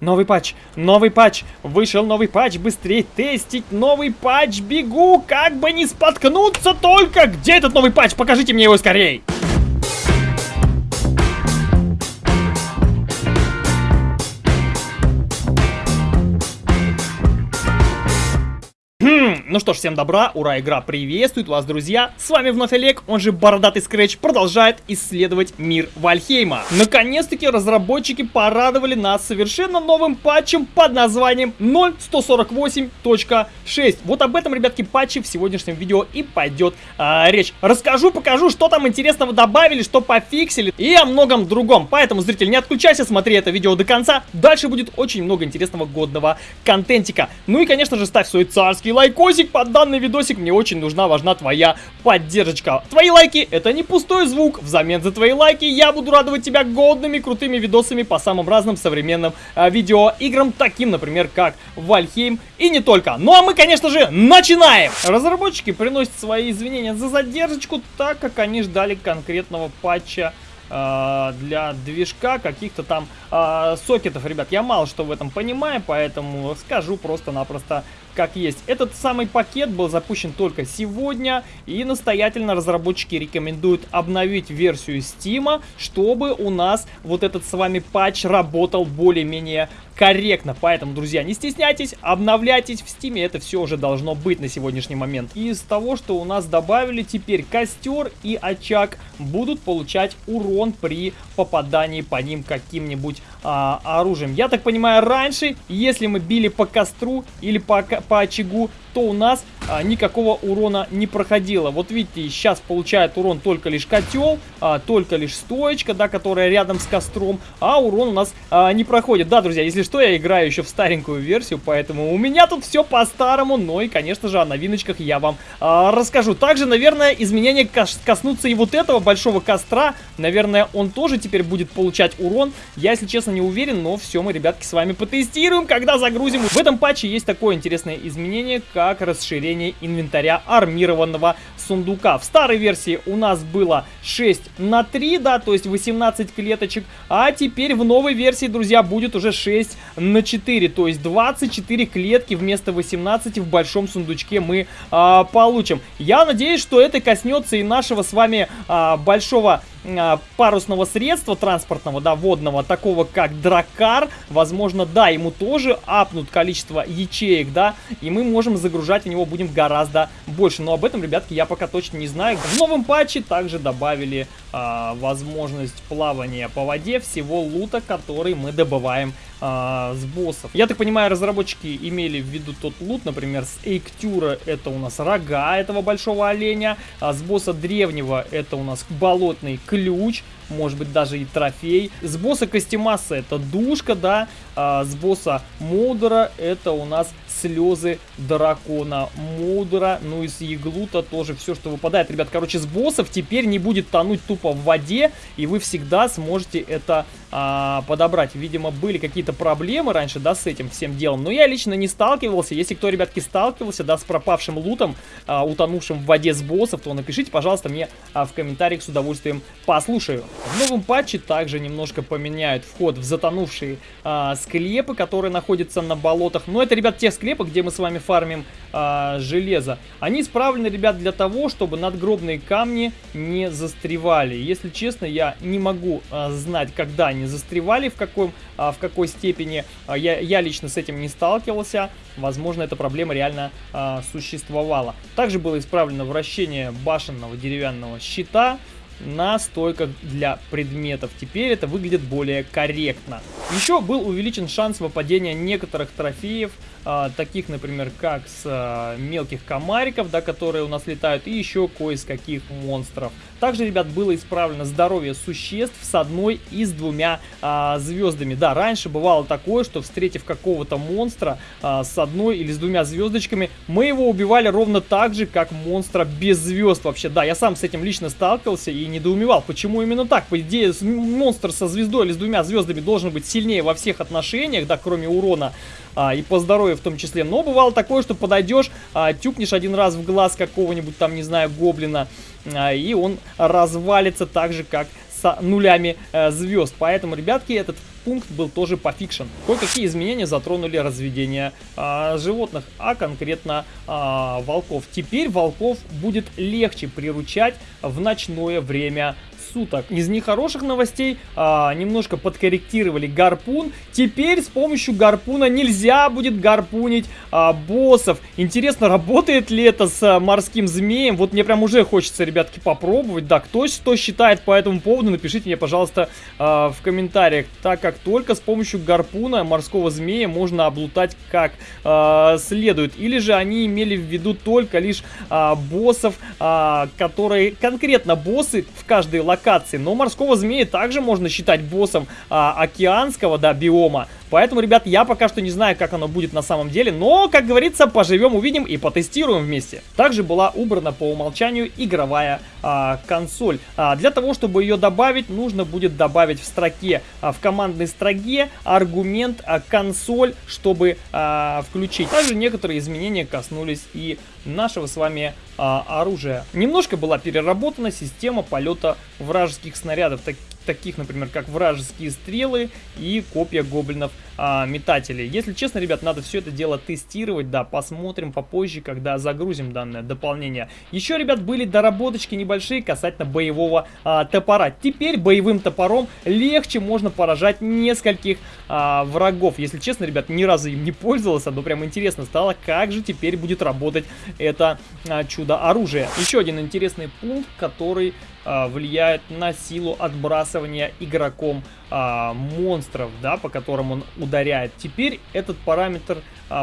Новый патч, новый патч, вышел новый патч, быстрее тестить новый патч, бегу, как бы не споткнуться только. Где этот новый патч? Покажите мне его скорей. Ну что ж, всем добра, ура, игра приветствует вас, друзья. С вами вновь Олег, он же Бородатый Скретч, продолжает исследовать мир Вальхейма. Наконец-таки разработчики порадовали нас совершенно новым патчем под названием 0.148.6. Вот об этом, ребятки, патче в сегодняшнем видео и пойдет а, речь. Расскажу, покажу, что там интересного добавили, что пофиксили и о многом другом. Поэтому, зритель, не отключайся, смотри это видео до конца. Дальше будет очень много интересного годного контентика. Ну и, конечно же, ставь свой царский лайкосик под данный видосик мне очень нужна, важна твоя поддержка. Твои лайки это не пустой звук, взамен за твои лайки я буду радовать тебя годными, крутыми видосами по самым разным современным э, видеоиграм, таким, например, как Вальхейм и не только. Ну а мы, конечно же, начинаем! Разработчики приносят свои извинения за задержку, так как они ждали конкретного патча э, для движка каких-то там э, сокетов, ребят. Я мало что в этом понимаю, поэтому скажу просто-напросто как есть. Этот самый пакет был запущен только сегодня, и настоятельно разработчики рекомендуют обновить версию Steam, чтобы у нас вот этот с вами патч работал более-менее корректно. Поэтому, друзья, не стесняйтесь, обновляйтесь в Steam, это все уже должно быть на сегодняшний момент. Из того, что у нас добавили, теперь костер и очаг будут получать урон при попадании по ним каким-нибудь а, оружием. Я так понимаю, раньше, если мы били по костру или по, по очагу, то у нас а, никакого урона не проходило. Вот видите, сейчас получает урон только лишь котел, а, только лишь стоечка, да, которая рядом с костром, а урон у нас а, не проходит. Да, друзья, если что, я играю еще в старенькую версию, поэтому у меня тут все по-старому, но и, конечно же, о новиночках я вам а, расскажу. Также, наверное, изменения кос коснутся и вот этого большого костра. Наверное, он тоже теперь будет получать урон. Я, если честно, не уверен, но все мы, ребятки, с вами потестируем, когда загрузим. В этом патче есть такое интересное изменение, как расширение инвентаря армированного сундука. В старой версии у нас было 6 на 3, да, то есть 18 клеточек, а теперь в новой версии, друзья, будет уже 6 на 4, то есть 24 клетки вместо 18 в большом сундучке мы а, получим. Я надеюсь, что это коснется и нашего с вами а, большого парусного средства транспортного, да, водного, такого как дракар, возможно, да, ему тоже апнут количество ячеек, да, и мы можем загружать в него будем гораздо больше. Но об этом, ребятки, я пока точно не знаю. В новом патче также добавили а, возможность плавания по воде всего лута, который мы добываем а, с боссов. Я так понимаю, разработчики имели в виду тот лут, например, с Эйктюра это у нас рога этого большого оленя, а с босса древнего это у нас болотный ключ, может быть даже и трофей. С босса Костемаса это душка, да, а с босса Модера это у нас слезы дракона Мудра, ну и с Еглута тоже все, что выпадает. Ребят, короче, с боссов теперь не будет тонуть тупо в воде, и вы всегда сможете это а, подобрать. Видимо, были какие-то проблемы раньше, да, с этим всем делом, но я лично не сталкивался. Если кто, ребятки, сталкивался, да, с пропавшим лутом, а, утонувшим в воде с боссов, то напишите, пожалуйста, мне а, в комментариях с удовольствием послушаю. В новом патче также немножко поменяют вход в затонувшие а, склепы, которые находятся на болотах. Но это, ребят, те склепы, где мы с вами фармим а, железо. Они исправлены, ребят, для того, чтобы надгробные камни не застревали. Если честно, я не могу а, знать, когда они застревали, в, каком, а, в какой степени. Я, я лично с этим не сталкивался. Возможно, эта проблема реально а, существовала. Также было исправлено вращение башенного деревянного щита на стойках для предметов. Теперь это выглядит более корректно. Еще был увеличен шанс выпадения некоторых трофеев, а, таких, например, как с а, мелких комариков, да, которые у нас летают, и еще кое с каких монстров. Также, ребят, было исправлено здоровье существ с одной и с двумя а, звездами. Да, раньше бывало такое, что встретив какого-то монстра а, с одной или с двумя звездочками, мы его убивали ровно так же, как монстра без звезд вообще. Да, я сам с этим лично сталкивался и недоумевал, почему именно так. По идее, монстр со звездой или с двумя звездами должен быть сильнее во всех отношениях, да, кроме урона а, и по здоровью в том числе. Но бывало такое, что подойдешь, а, тюкнешь один раз в глаз какого-нибудь там, не знаю, гоблина, а, и он развалится так же, как с нулями э, звезд. Поэтому, ребятки, этот пункт был тоже пофикшен. Кое-какие изменения затронули разведение а, животных, а конкретно а, волков. Теперь волков будет легче приручать в ночное время суток. Из нехороших новостей а, немножко подкорректировали гарпун. Теперь с помощью гарпуна нельзя будет гарпунить а, боссов. Интересно, работает ли это с а, морским змеем? Вот мне прям уже хочется, ребятки, попробовать. Да, кто что считает по этому поводу, напишите мне, пожалуйста, а, в комментариях. Так как только с помощью гарпуна морского змея можно облутать как а, следует. Или же они имели в виду только лишь а, боссов, а, которые конкретно боссы в каждой локации локации. Но морского змея также можно считать боссом а, океанского, да, биома. Поэтому, ребят, я пока что не знаю, как оно будет на самом деле, но, как говорится, поживем, увидим и потестируем вместе. Также была убрана по умолчанию игровая а, консоль. А, для того, чтобы ее добавить, нужно будет добавить в строке, а, в командной строке аргумент а, консоль, чтобы а, включить. Также некоторые изменения коснулись и нашего с вами а, оружия. Немножко была переработана система полета вражеских снарядов, так, таких, например, как вражеские стрелы и копья гоблинов а. Если честно, ребят, надо все это дело тестировать, да, посмотрим попозже, когда загрузим данное дополнение. Еще, ребят, были доработочки небольшие касательно боевого а, топора. Теперь боевым топором легче можно поражать нескольких а, врагов. Если честно, ребят, ни разу им не пользовался, но прям интересно стало, как же теперь будет работать это а, чудо-оружие. Еще один интересный пункт, который а, влияет на силу отбрасывания игроком а, монстров, да, по которым он ударяет. Теперь этот параметр,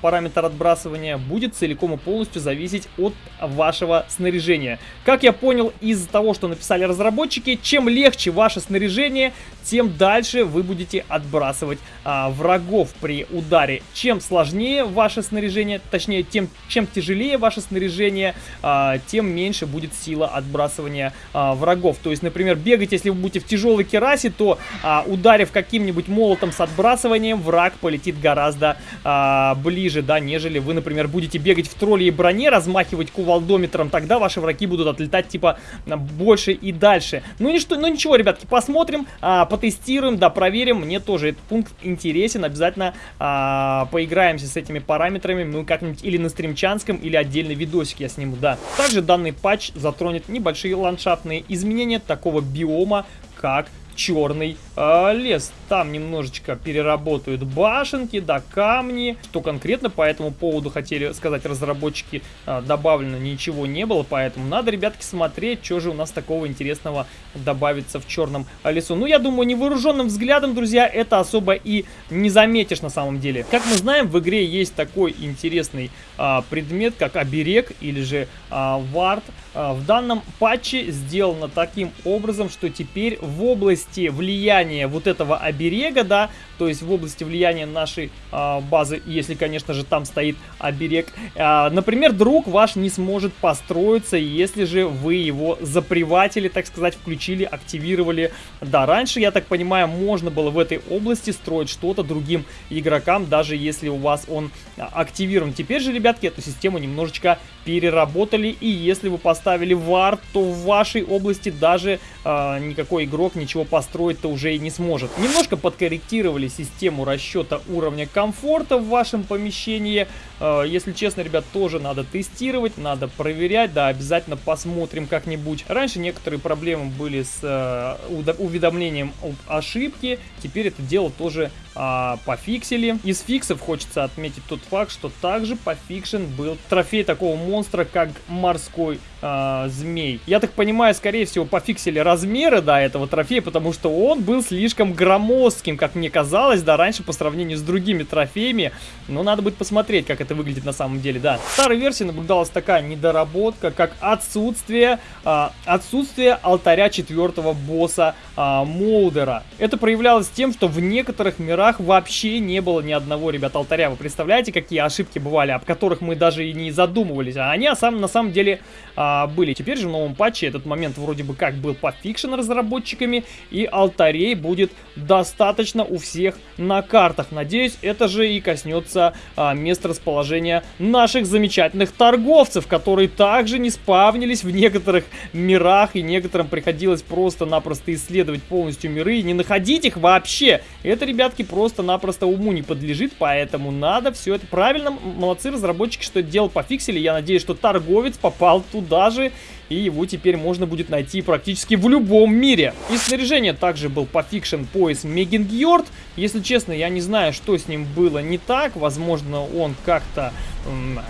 параметр отбрасывания будет целиком и полностью зависеть от вашего снаряжения. Как я понял из того, что написали разработчики, чем легче ваше снаряжение, тем дальше вы будете отбрасывать а, врагов при ударе. Чем сложнее ваше снаряжение, точнее, тем, чем тяжелее ваше снаряжение, а, тем меньше будет сила отбрасывания а, врагов. То есть, например, бегать, если вы будете в тяжелой керасе, то а, ударив каким-нибудь молотом с отбрасыванием, враг полетит гораздо а, ближе, да, нежели вы, например, будете бегать в тролле и броне, размахивать кувалдометром, тогда ваши враги будут отлетать, типа, больше и дальше. Ну, ничто, ну ничего, ребятки, посмотрим, а, потестируем, да, проверим. Мне тоже этот пункт интересен, обязательно а, поиграемся с этими параметрами, ну, как-нибудь или на стримчанском, или отдельный видосик я сниму, да. Также данный патч затронет небольшие ландшафтные изменения такого биома, как черный э, лес. Там немножечко переработают башенки, да, камни. Что конкретно по этому поводу хотели сказать разработчики, э, добавлено ничего не было, поэтому надо, ребятки, смотреть, что же у нас такого интересного добавится в черном лесу. Ну, я думаю, невооруженным взглядом, друзья, это особо и не заметишь на самом деле. Как мы знаем, в игре есть такой интересный э, предмет, как оберег или же э, вард. Э, в данном патче сделано таким образом, что теперь в области влияния вот этого оберега, да, то есть в области влияния нашей э, базы, если, конечно же, там стоит оберег, э, например, друг ваш не сможет построиться, если же вы его заприватили, так сказать, включили, активировали. Да, раньше, я так понимаю, можно было в этой области строить что-то другим игрокам, даже если у вас он активирован. Теперь же, ребятки, эту систему немножечко переработали, и если вы поставили вард, то в вашей области даже э, никакой игрок ничего построить-то уже и не сможет. Немножко подкорректировали систему расчета уровня комфорта в вашем помещении. Э, если честно, ребят, тоже надо тестировать, надо проверять, да, обязательно посмотрим как-нибудь. Раньше некоторые проблемы были с э, уведомлением об ошибке, теперь это дело тоже а, пофиксили. Из фиксов хочется отметить тот факт, что также пофикшен был трофей такого монстра, как морской а, змей. Я так понимаю, скорее всего, пофиксили размеры, да, этого трофея, потому что он был слишком громоздким, как мне казалось, да, раньше по сравнению с другими трофеями. Но надо будет посмотреть, как это выглядит на самом деле, да. В старой версии наблюдалась такая недоработка, как отсутствие, а, отсутствие алтаря четвертого босса а, Молдера. Это проявлялось тем, что в некоторых мирах вообще не было ни одного, ребят, алтаря. Вы представляете, какие ошибки бывали, об которых мы даже и не задумывались. А они на самом деле а, а, были. Теперь же в новом патче этот момент вроде бы как был пофикшен разработчиками, и алтарей будет достаточно у всех на картах. Надеюсь, это же и коснется а, мест расположения наших замечательных торговцев, которые также не спавнились в некоторых мирах, и некоторым приходилось просто-напросто исследовать полностью миры и не находить их вообще. Это, ребятки, просто-напросто уму не подлежит, поэтому надо все это правильно. Молодцы разработчики, что это дело пофиксили. Я надеюсь, что торговец попал туда же и его теперь можно будет найти практически в любом мире. Из снаряжения также был пофикшен пояс Мегингьорд. Если честно, я не знаю, что с ним было не так. Возможно, он как-то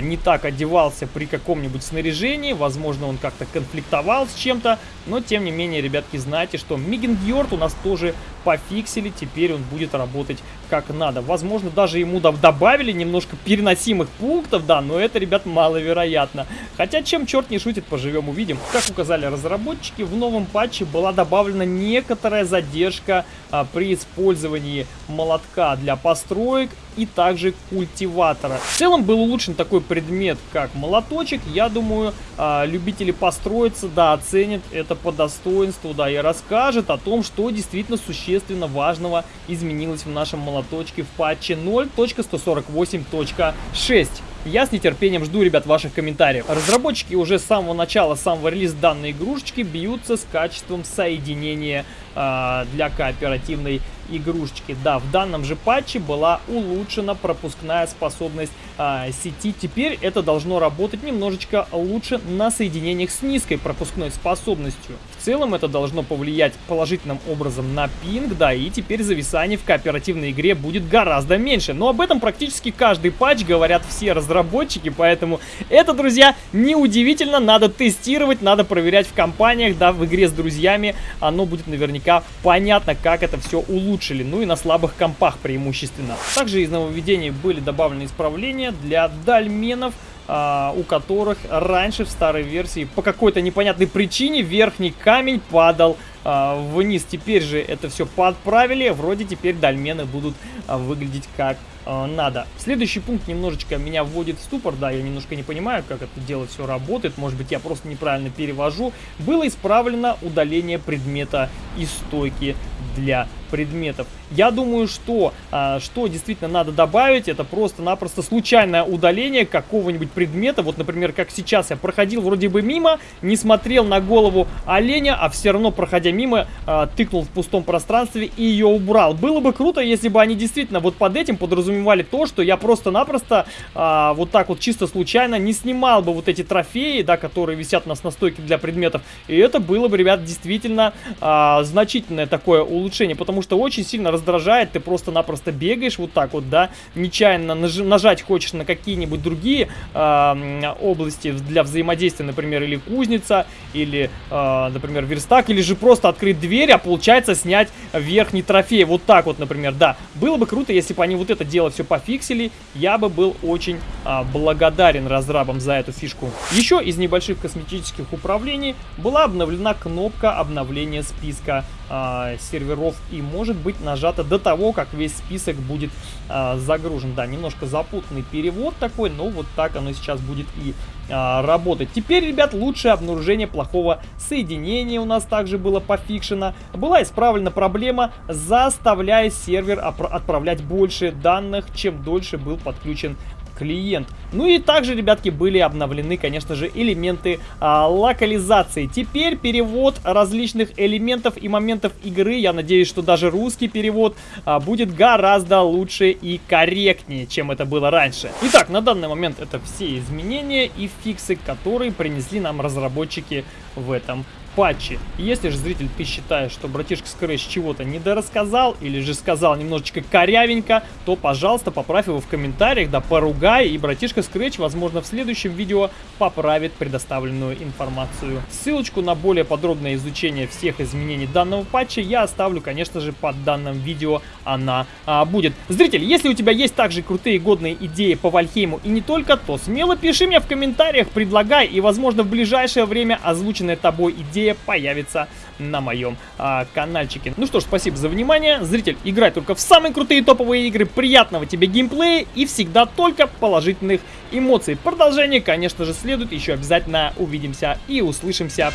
не так одевался при каком-нибудь снаряжении, возможно, он как-то конфликтовал с чем-то, но, тем не менее, ребятки, знаете, что Мигенгьорд у нас тоже пофиксили, теперь он будет работать как надо. Возможно, даже ему добавили немножко переносимых пунктов, да, но это, ребят, маловероятно. Хотя, чем черт не шутит, поживем увидим. Как указали разработчики, в новом патче была добавлена некоторая задержка а, при использовании молотка для построек и также культиватора. В целом был улучшен такой предмет, как молоточек. Я думаю, а, любители построиться, да, оценят это по достоинству, да, и расскажет о том, что действительно существенно важного изменилось в нашем молоточке в патче 0.148.6. Я с нетерпением жду, ребят, ваших комментариев. Разработчики уже с самого начала, с самого релиза данной игрушечки бьются с качеством соединения э, для кооперативной игрушечки. Да, в данном же патче была улучшена пропускная способность а, сети. Теперь это должно работать немножечко лучше на соединениях с низкой пропускной способностью. Целом это должно повлиять положительным образом на пинг, да, и теперь зависание в кооперативной игре будет гораздо меньше. Но об этом практически каждый патч говорят все разработчики, поэтому это, друзья, неудивительно, надо тестировать, надо проверять в компаниях, да, в игре с друзьями, оно будет наверняка понятно, как это все улучшили, ну и на слабых компах преимущественно. Также из нововведений были добавлены исправления для дальменов, а, у которых раньше в старой версии по какой-то непонятной причине верхний камень падал а, вниз. Теперь же это все подправили, вроде теперь дальмены будут а, выглядеть как надо. Следующий пункт немножечко меня вводит в ступор, да, я немножко не понимаю, как это дело все работает, может быть я просто неправильно перевожу. Было исправлено удаление предмета из стойки для предметов. Я думаю, что, а, что действительно надо добавить, это просто-напросто случайное удаление какого-нибудь предмета. Вот, например, как сейчас я проходил вроде бы мимо, не смотрел на голову оленя, а все равно, проходя мимо, а, тыкнул в пустом пространстве и ее убрал. Было бы круто, если бы они действительно вот под этим подразумевали то, что я просто-напросто а, вот так вот чисто случайно не снимал бы вот эти трофеи, да, которые висят у нас на стойке для предметов. И это было бы, ребят, действительно а, значительное такое улучшение, потому что очень сильно раздражает, ты просто-напросто бегаешь вот так вот, да, нечаянно наж нажать хочешь на какие-нибудь другие э, области для взаимодействия, например, или кузница, или, э, например, верстак, или же просто открыть дверь, а получается снять верхний трофей, вот так вот, например, да. Было бы круто, если бы они вот это дело все пофиксили, я бы был очень э, благодарен разрабам за эту фишку. Еще из небольших косметических управлений была обновлена кнопка обновления списка э, серверов и может быть нажата до того, как весь список будет э, загружен. Да, немножко запутанный перевод такой, но вот так оно сейчас будет и э, работать. Теперь, ребят, лучшее обнаружение плохого соединения у нас также было пофикшено. Была исправлена проблема, заставляя сервер отправлять больше данных, чем дольше был подключен клиент. Ну и также, ребятки, были обновлены, конечно же, элементы а, локализации. Теперь перевод различных элементов и моментов игры, я надеюсь, что даже русский перевод а, будет гораздо лучше и корректнее, чем это было раньше. Итак, на данный момент это все изменения и фиксы, которые принесли нам разработчики в этом патчи. Если же, зритель, ты считаешь, что братишка Scratch чего-то недорассказал или же сказал немножечко корявенько, то, пожалуйста, поправь его в комментариях, да поругай, и братишка Scratch, возможно, в следующем видео поправит предоставленную информацию. Ссылочку на более подробное изучение всех изменений данного патча я оставлю, конечно же, под данным видео она а, будет. Зритель, если у тебя есть также крутые годные идеи по Вальхейму и не только, то смело пиши мне в комментариях, предлагай, и, возможно, в ближайшее время озвученная тобой идея скорее появится на моем а, каналчике. Ну что ж, спасибо за внимание. Зритель, играй только в самые крутые топовые игры. Приятного тебе геймплея и всегда только положительных эмоций. Продолжение, конечно же, следует. Еще обязательно увидимся и услышимся.